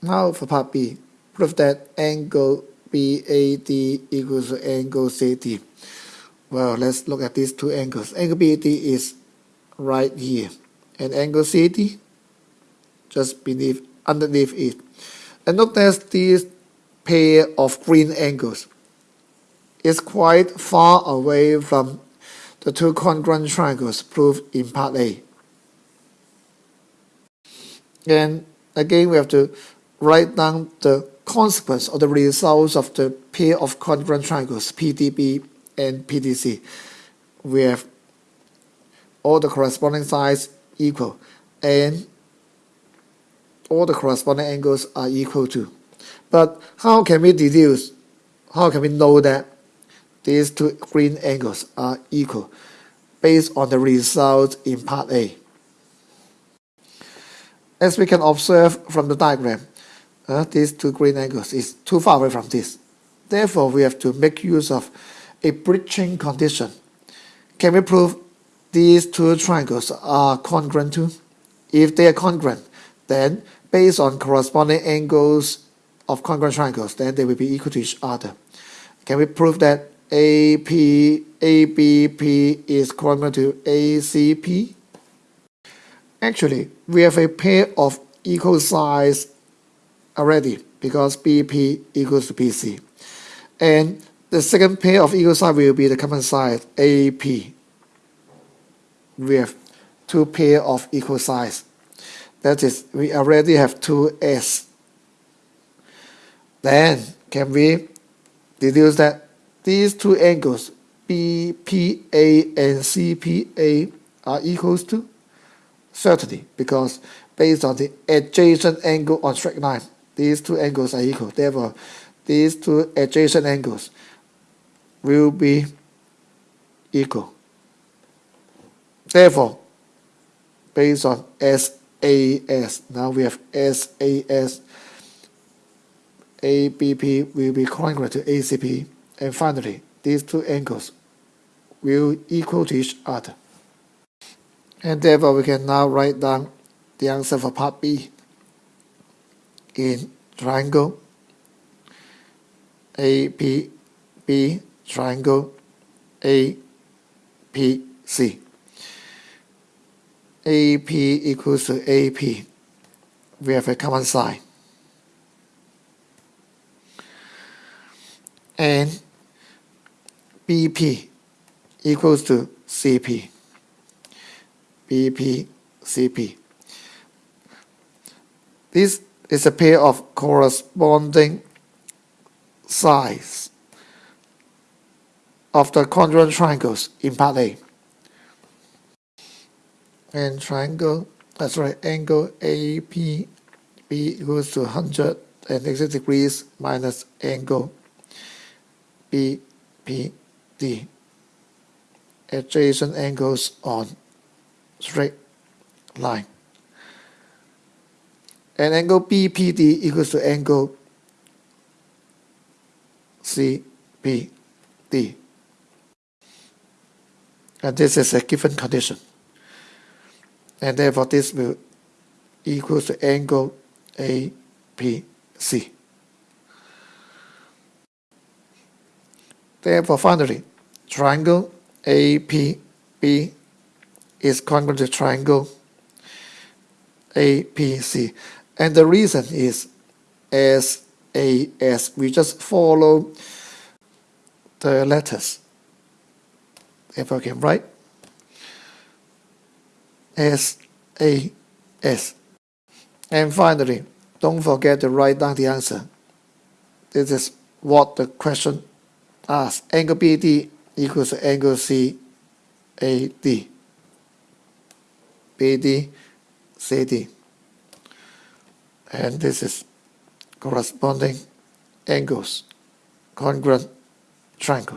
Now for part B, prove that angle BAD equals angle CD. Well, let's look at these two angles. Angle BAD is right here, and angle CD just beneath, underneath it. And notice this pair of green angles is quite far away from the two congruent triangles proved in part A. And again, we have to write down the consequence or the results of the pair of congruent triangles PDB and PDC. We have all the corresponding sides equal and all the corresponding angles are equal to. But how can we deduce, how can we know that these two green angles are equal based on the result in part A? As we can observe from the diagram, uh, these two green angles is too far away from this. Therefore, we have to make use of a bridging condition. Can we prove these two triangles are congruent? If they are congruent, then based on corresponding angles of congruent triangles, then they will be equal to each other. Can we prove that AP, ABP is congruent to ACP? Actually, we have a pair of equal size already because BP equals to BC. And the second pair of equal side will be the common side AP. We have two pair of equal size. That is, we already have two S. Then can we deduce that these two angles BPA and CPA are equals to? Certainly, because based on the adjacent angle on straight line, these two angles are equal. Therefore, these two adjacent angles will be equal. Therefore, based on SAS, now we have SAS, ABP will be congruent to ACP, and finally, these two angles will equal to each other. And therefore, we can now write down the answer for part B in triangle APB triangle APC. AP equals to AP. We have a common side. And BP equals to CP. BP, CP. This is a pair of corresponding sides of the congruent triangles in part A. And triangle, that's right, angle APB equals to 180 degrees minus angle BPD. Adjacent angles on straight line. And angle BPD equals to angle CPD. And this is a given condition. And therefore this will equal to angle APC. Therefore finally, triangle APB is congruent to triangle APC. And the reason is SAS. We just follow the letters. If I can write S A S. And finally, don't forget to write down the answer. This is what the question asks. Angle BD equals angle CAD. BD, CD. And this is corresponding angles, congruent triangles.